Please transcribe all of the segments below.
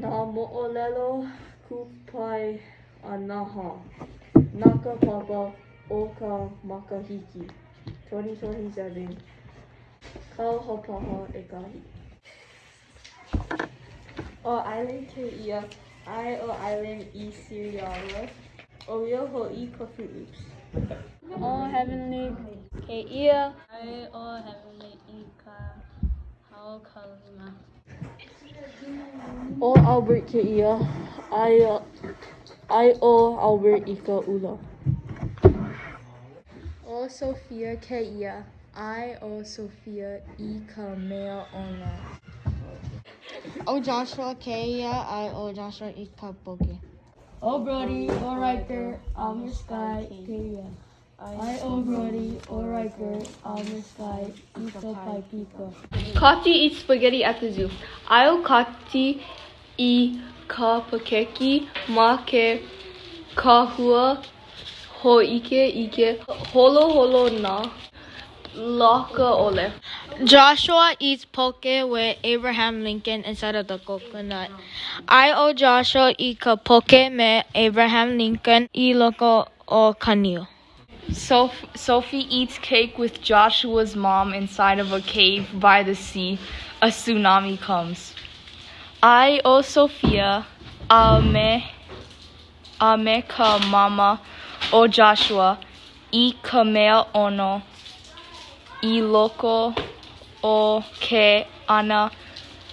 Nā mo'olelo kupai anaha. Naka papa o ka makahiki. 2027 Kauhopaha ʻekahi ʻO ʻAilen kēia ʻAe ʻo ʻAilen ʻIsiriala ʻOia hoʻi ka Froot Loops ʻO Heavenly kēia ʻAe ʻo Heavenly i ka haukalima ʻO Albert kēia ʻAe ʻo Albert i ka ʻula ʻO Sophia kēia ʻAe ʻo Sophia i ka meaʻono ʻO Joshua kēia ʻAe ʻo Joshua i ka poke ʻO Brody ʻO Riker a me Sky kēia ʻAe Brody ʻO Riker a Sky i ka paipika Kati eats spaghetti at the zoo. I'll kati i ka pakeki ma ke kahua hōʻike i holo holoholo nā laka ole. Joshua eats poke with Abraham Lincoln inside of the coconut. I owe Joshua i ka poke me Abraham Lincoln i loko o kanio. Soph- Sophie eats cake with Joshua's mom inside of a cave by the sea. A tsunami comes. I owe Sophia a me, a me ka mama o Joshua i ka mea ono i loko o ke ana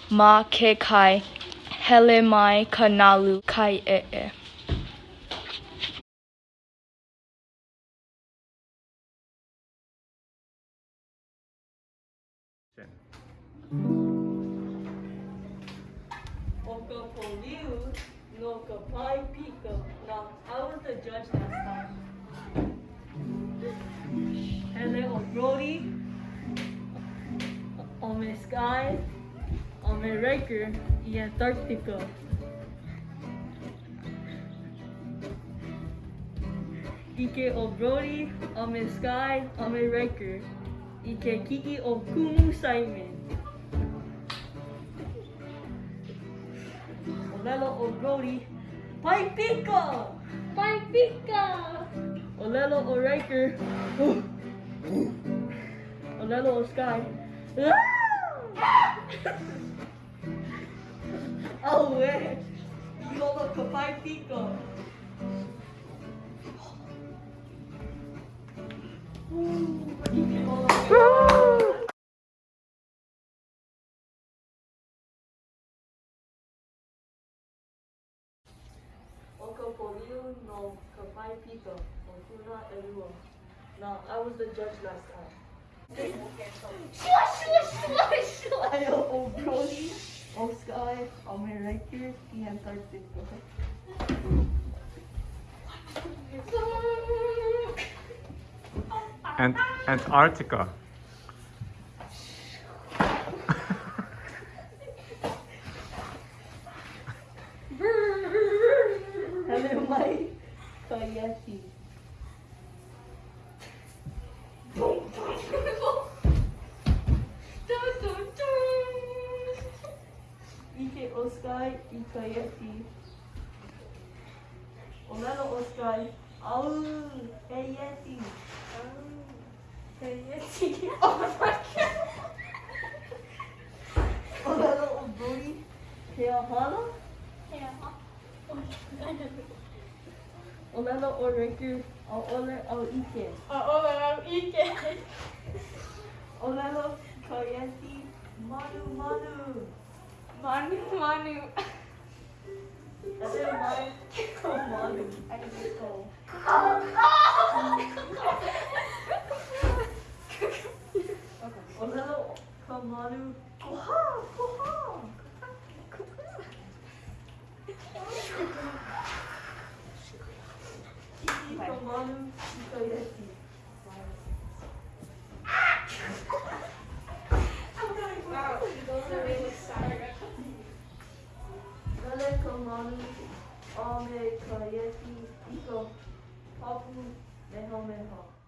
ma ke kai hele mai Kanalu kai e e. ʻO ka poliu no ka paipika Now, I was the judge last time. Hele o Brody, o me Sky, o me Riker i Antarctica. Ike o Brody, o me Sky, o me Riker ke kiki o Kumu Simon. O lelo o Brody, Paipika! Paipika O lelo o Riker, o lelo o Sky. Oh, eh! Ihola ka Paipika! O no ka Paipika o Tuna Elua. Now, I was the judge last time. Shush, shush, Ayo o Brody, o Sky, o me Riker i Antarctica. And Antarctica. I ka Yeti. O lelo o Sky. Au, he Yeti. Au, he Yeti. Oh my god. O lelo o Brody. He ahana. O lelo o Riker. O ole o Ike. O lelo ka. Manu, manu. Manu Manu Ate mai ko manu. Ai ko. O lelo ka. Koha, koha. Iki ka manu i ka Yeti. Lele ka manu a me ka Yeti i ka papu meho meho.